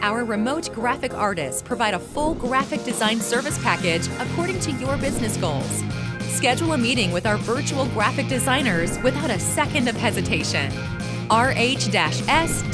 Our remote graphic artists provide a full graphic design service package according to your business goals. Schedule a meeting with our virtual graphic designers without a second of hesitation. rh-s.com